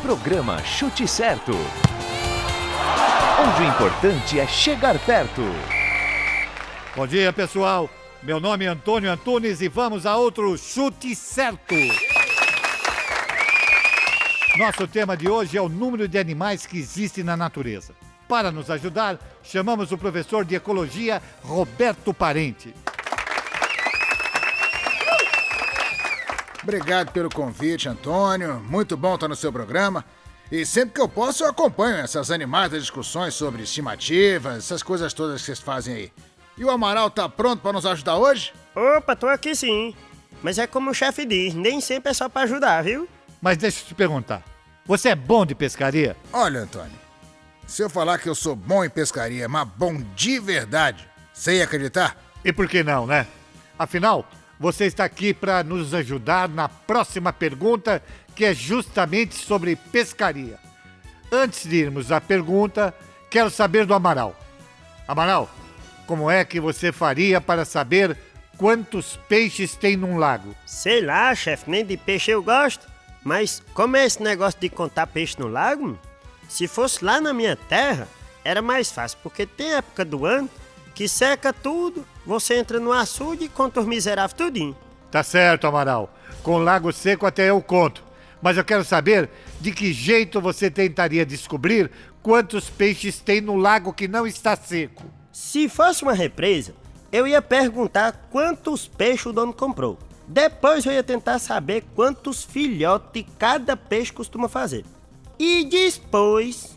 Programa Chute Certo. Onde o importante é chegar perto. Bom dia, pessoal. Meu nome é Antônio Antunes e vamos a outro Chute Certo. Nosso tema de hoje é o número de animais que existem na natureza. Para nos ajudar, chamamos o professor de Ecologia, Roberto Parente. Obrigado pelo convite, Antônio. Muito bom estar no seu programa. E sempre que eu posso, eu acompanho essas animadas discussões sobre estimativas, essas coisas todas que vocês fazem aí. E o Amaral tá pronto para nos ajudar hoje? Opa, tô aqui sim. Mas é como o chefe diz, nem sempre é só para ajudar, viu? Mas deixa eu te perguntar: você é bom de pescaria? Olha, Antônio, se eu falar que eu sou bom em pescaria, mas bom de verdade, você ia acreditar? E por que não, né? Afinal, você está aqui para nos ajudar na próxima pergunta, que é justamente sobre pescaria. Antes de irmos à pergunta, quero saber do Amaral. Amaral, como é que você faria para saber quantos peixes tem num lago? Sei lá, chefe, nem de peixe eu gosto. Mas como é esse negócio de contar peixe no lago? Se fosse lá na minha terra, era mais fácil, porque tem época do ano que seca tudo, você entra no açude e conta os miseráveis tudinho. Tá certo, Amaral. Com lago seco até eu conto. Mas eu quero saber de que jeito você tentaria descobrir quantos peixes tem no lago que não está seco. Se fosse uma represa, eu ia perguntar quantos peixes o dono comprou. Depois eu ia tentar saber quantos filhotes cada peixe costuma fazer. E depois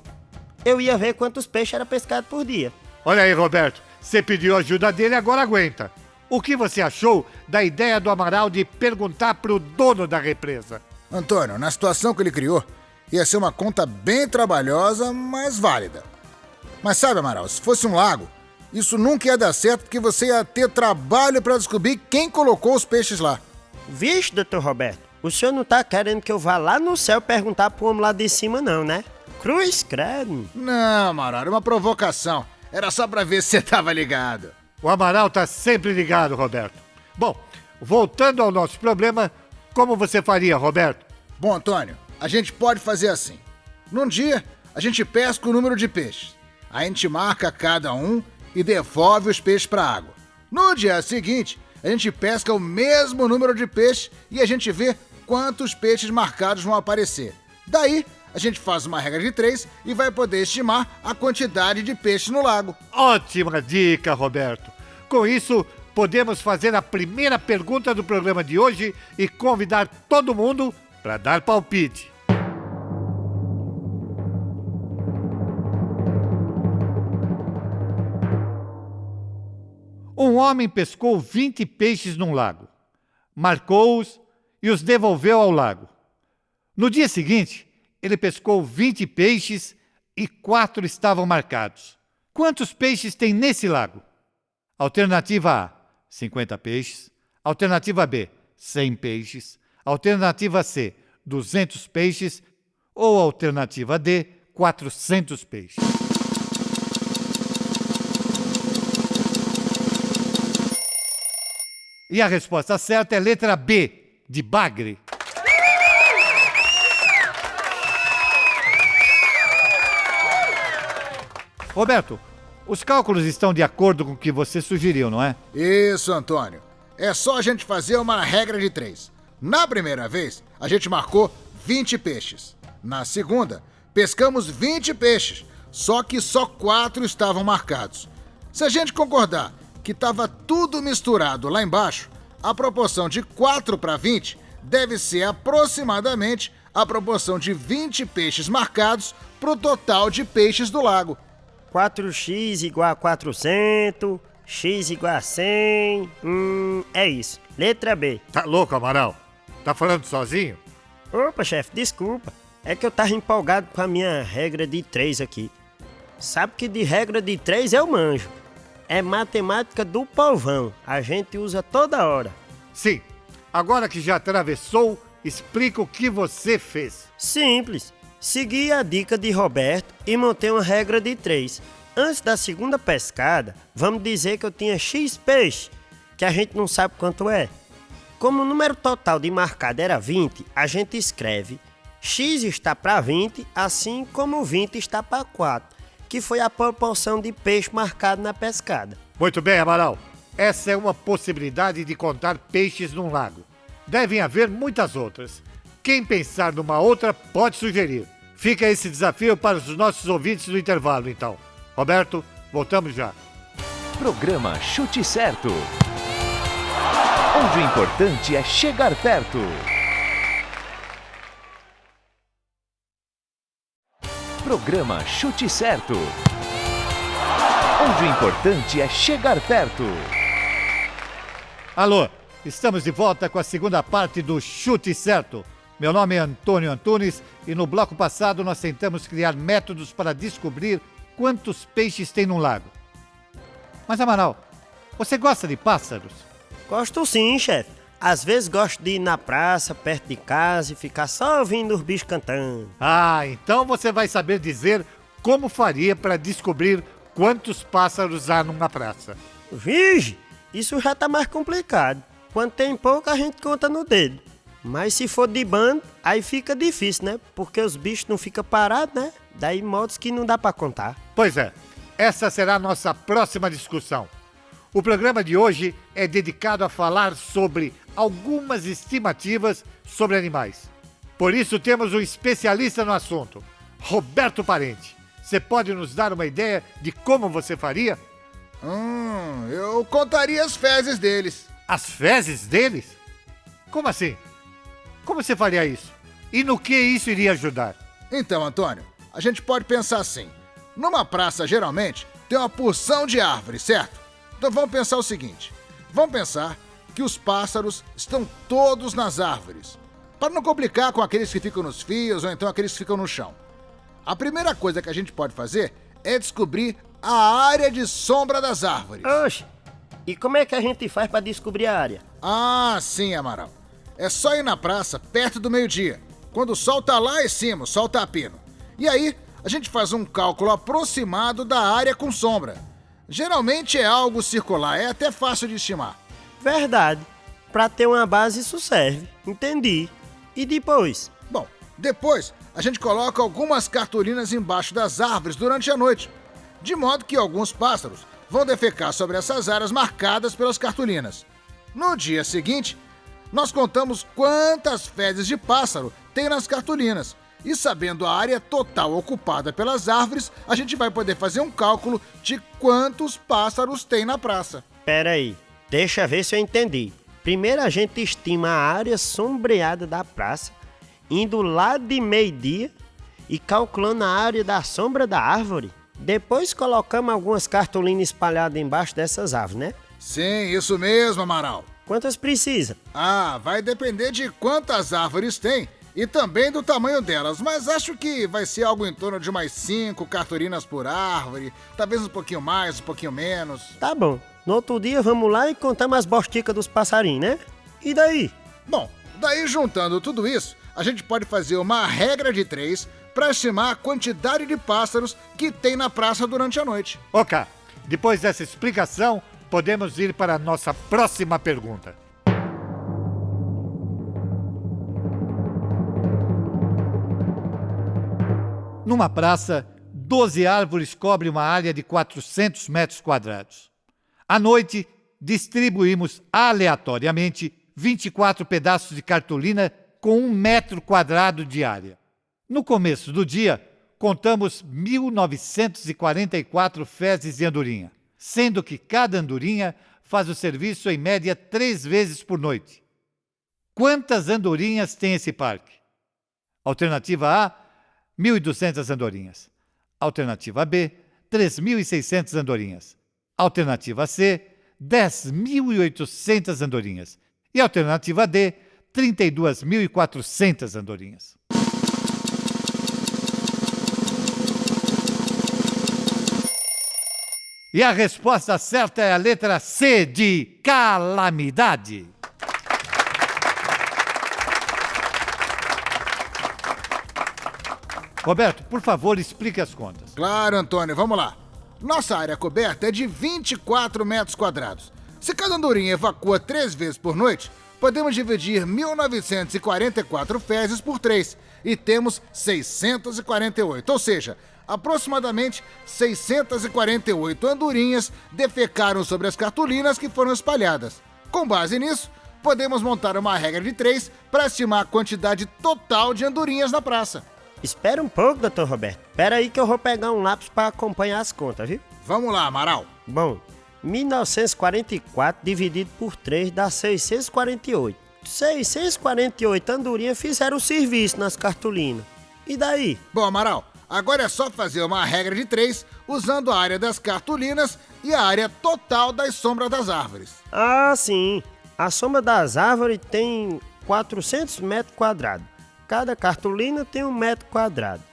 eu ia ver quantos peixes era pescado por dia. Olha aí, Roberto. Você pediu ajuda dele, agora aguenta. O que você achou da ideia do Amaral de perguntar pro dono da represa? Antônio, na situação que ele criou, ia ser uma conta bem trabalhosa, mas válida. Mas sabe, Amaral, se fosse um lago, isso nunca ia dar certo porque você ia ter trabalho para descobrir quem colocou os peixes lá. Vixe, doutor Roberto, o senhor não tá querendo que eu vá lá no céu perguntar pro homem lá de cima, não, né? Cruz credo. Não, Amaral, era uma provocação. Era só pra ver se você tava ligado. O Amaral tá sempre ligado, Roberto. Bom, voltando ao nosso problema, como você faria, Roberto? Bom, Antônio, a gente pode fazer assim. Num dia, a gente pesca o número de peixes. A gente marca cada um e devolve os peixes para a água. No dia seguinte, a gente pesca o mesmo número de peixes e a gente vê quantos peixes marcados vão aparecer. Daí, a gente faz uma regra de três e vai poder estimar a quantidade de peixes no lago. Ótima dica, Roberto. Com isso, podemos fazer a primeira pergunta do programa de hoje e convidar todo mundo para dar palpite. Um homem pescou 20 peixes num lago, marcou-os e os devolveu ao lago. No dia seguinte, ele pescou 20 peixes e quatro estavam marcados. Quantos peixes tem nesse lago? Alternativa A: 50 peixes. Alternativa B: 100 peixes. Alternativa C: 200 peixes. Ou alternativa D: 400 peixes. E a resposta certa é letra B, de bagre. Roberto, os cálculos estão de acordo com o que você sugeriu, não é? Isso, Antônio. É só a gente fazer uma regra de três. Na primeira vez, a gente marcou 20 peixes. Na segunda, pescamos 20 peixes, só que só quatro estavam marcados. Se a gente concordar que estava tudo misturado lá embaixo, a proporção de 4 para 20 deve ser aproximadamente a proporção de 20 peixes marcados para o total de peixes do lago. 4x igual a 400, x igual a 100. Hum, é isso. Letra B. Tá louco, Amaral? Tá falando sozinho? Opa, chefe, desculpa. É que eu tava empolgado com a minha regra de 3 aqui. Sabe que de regra de 3 eu manjo. É matemática do povão. A gente usa toda hora. Sim. Agora que já atravessou, explica o que você fez. Simples. Segui a dica de Roberto e montei uma regra de 3. Antes da segunda pescada, vamos dizer que eu tinha X peixe, que a gente não sabe quanto é. Como o número total de marcado era 20, a gente escreve X está para 20, assim como 20 está para 4, que foi a proporção de peixe marcado na pescada. Muito bem, Amaral. Essa é uma possibilidade de contar peixes num lago. Devem haver muitas outras. Quem pensar numa outra pode sugerir. Fica esse desafio para os nossos ouvintes no intervalo, então. Roberto, voltamos já. Programa Chute Certo. Onde o importante é chegar perto. Programa Chute Certo. Onde o importante é chegar perto. Alô, estamos de volta com a segunda parte do Chute Certo. Meu nome é Antônio Antunes e no bloco passado nós tentamos criar métodos para descobrir quantos peixes tem num lago. Mas, Amaral, você gosta de pássaros? Gosto sim, chefe. Às vezes gosto de ir na praça, perto de casa e ficar só ouvindo os bichos cantando. Ah, então você vai saber dizer como faria para descobrir quantos pássaros há numa praça. Vige, isso já tá mais complicado. Quando tem pouco, a gente conta no dedo. Mas se for de bando, aí fica difícil, né? Porque os bichos não ficam parados, né? Daí modos que não dá para contar. Pois é, essa será a nossa próxima discussão. O programa de hoje é dedicado a falar sobre algumas estimativas sobre animais. Por isso temos um especialista no assunto, Roberto Parente. Você pode nos dar uma ideia de como você faria? Hum, eu contaria as fezes deles. As fezes deles? Como assim? Como você faria isso? E no que isso iria ajudar? Então, Antônio, a gente pode pensar assim. Numa praça, geralmente, tem uma porção de árvores, certo? Então vamos pensar o seguinte: vamos pensar que os pássaros estão todos nas árvores, para não complicar com aqueles que ficam nos fios ou então aqueles que ficam no chão. A primeira coisa que a gente pode fazer é descobrir a área de sombra das árvores. Oxe, e como é que a gente faz para descobrir a área? Ah, sim, Amaral. É só ir na praça perto do meio-dia, quando o sol tá lá em cima, o sol tá a pino. E aí, a gente faz um cálculo aproximado da área com sombra. Geralmente é algo circular, é até fácil de estimar. Verdade. Para ter uma base isso serve. Entendi. E depois? Bom, depois a gente coloca algumas cartolinas embaixo das árvores durante a noite, de modo que alguns pássaros vão defecar sobre essas áreas marcadas pelas cartolinas. No dia seguinte, nós contamos quantas fezes de pássaro tem nas cartolinas e sabendo a área total ocupada pelas árvores, a gente vai poder fazer um cálculo de quantos pássaros tem na praça. Pera aí, deixa ver se eu entendi. Primeiro a gente estima a área sombreada da praça, indo lá de meio-dia e calculando a área da sombra da árvore. Depois colocamos algumas cartolinas espalhadas embaixo dessas árvores, né? Sim, isso mesmo, Amaral. Quantas precisa? Ah, vai depender de quantas árvores tem e também do tamanho delas, mas acho que vai ser algo em torno de umas 5 cartolinas por árvore, talvez um pouquinho mais, um pouquinho menos. Tá bom. No outro dia vamos lá e contar mais bosticas dos passarinhos, né? E daí? Bom, daí juntando tudo isso, a gente pode fazer uma regra de três para estimar a quantidade de pássaros que tem na praça durante a noite. Ok, depois dessa explicação, podemos ir para a nossa próxima pergunta. Numa praça, 12 árvores cobrem uma área de 400 metros quadrados. À noite, distribuímos aleatoriamente 24 pedaços de cartolina com um metro quadrado de área. No começo do dia, contamos 1.944 fezes de andorinha, sendo que cada andorinha faz o serviço em média três vezes por noite. Quantas andorinhas tem esse parque? Alternativa A, 1.200 andorinhas. Alternativa B, 3.600 andorinhas. Alternativa C, 10.800 andorinhas. E alternativa D, 32.400 andorinhas. E a resposta certa é a letra C de calamidade. Roberto, por favor, explique as contas. Claro, Antônio, vamos lá. Nossa área coberta é de 24 metros quadrados. Se cada andorinha evacua três vezes por noite, podemos dividir 1944 fezes por 3 e temos 648, ou seja, aproximadamente 648 andorinhas defecaram sobre as cartolinas que foram espalhadas. Com base nisso, podemos montar uma regra de 3 para estimar a quantidade total de andorinhas na praça. Espera um pouco, doutor Roberto. Espera aí que eu vou pegar um lápis para acompanhar as contas, viu? Vamos lá, Amaral. Bom, 1944 dividido por 3 dá 648. 648 andorinhas fizeram o serviço nas cartolinas. E daí? Bom, Amaral, agora é só fazer uma regra de 3 usando a área das cartolinas e a área total das sombras das árvores. Ah, sim. A sombra das árvores tem 400 metros quadrados. Cada cartolina tem um metro quadrado.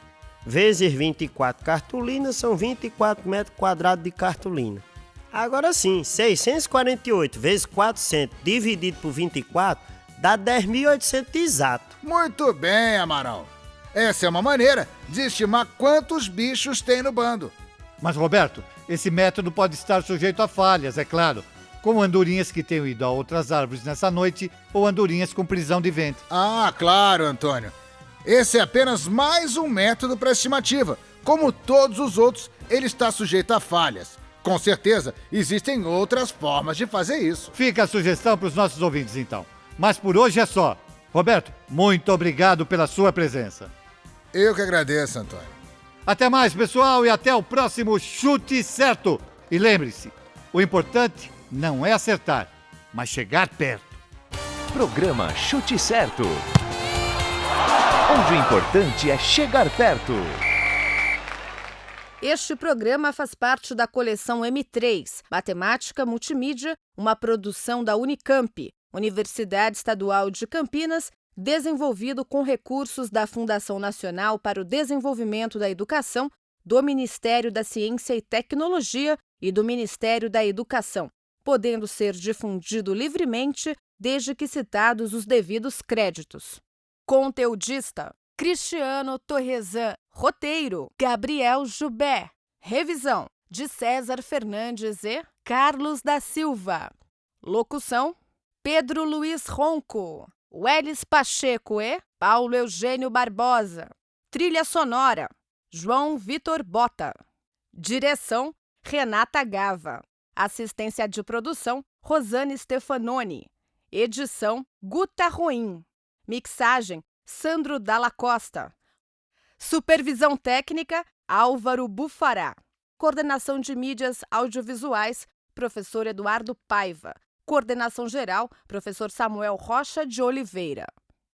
Vezes 24 cartolinas são 24 metros quadrados de cartolina. Agora sim, 648 vezes 400 dividido por 24 dá 10.800 exato. Muito bem, Amaral. Essa é uma maneira de estimar quantos bichos tem no bando. Mas, Roberto, esse método pode estar sujeito a falhas, é claro, como andorinhas que tenham ido a outras árvores nessa noite ou andorinhas com prisão de vento. Ah, claro, Antônio. Esse é apenas mais um método para estimativa. Como todos os outros, ele está sujeito a falhas. Com certeza, existem outras formas de fazer isso. Fica a sugestão para os nossos ouvintes, então. Mas por hoje é só. Roberto, muito obrigado pela sua presença. Eu que agradeço, Antônio. Até mais, pessoal, e até o próximo Chute Certo. E lembre-se, o importante não é acertar, mas chegar perto. Programa Chute Certo. Onde o importante é chegar perto. Este programa faz parte da coleção M3, Matemática Multimídia, uma produção da Unicamp, Universidade Estadual de Campinas, desenvolvido com recursos da Fundação Nacional para o Desenvolvimento da Educação, do Ministério da Ciência e Tecnologia e do Ministério da Educação, podendo ser difundido livremente desde que citados os devidos créditos. Conteudista Cristiano Torresan. Roteiro: Gabriel Jubé. Revisão: de César Fernandes e Carlos da Silva. Locução: Pedro Luiz Ronco. Welles Pacheco e Paulo Eugênio Barbosa. Trilha sonora: João Vitor Bota. Direção: Renata Gava. Assistência de produção: Rosane Stefanoni. Edição: Guta Ruim. Mixagem: Sandro Dalla Costa. Supervisão técnica: Álvaro Bufará. Coordenação de mídias audiovisuais: Professor Eduardo Paiva. Coordenação geral: Professor Samuel Rocha de Oliveira.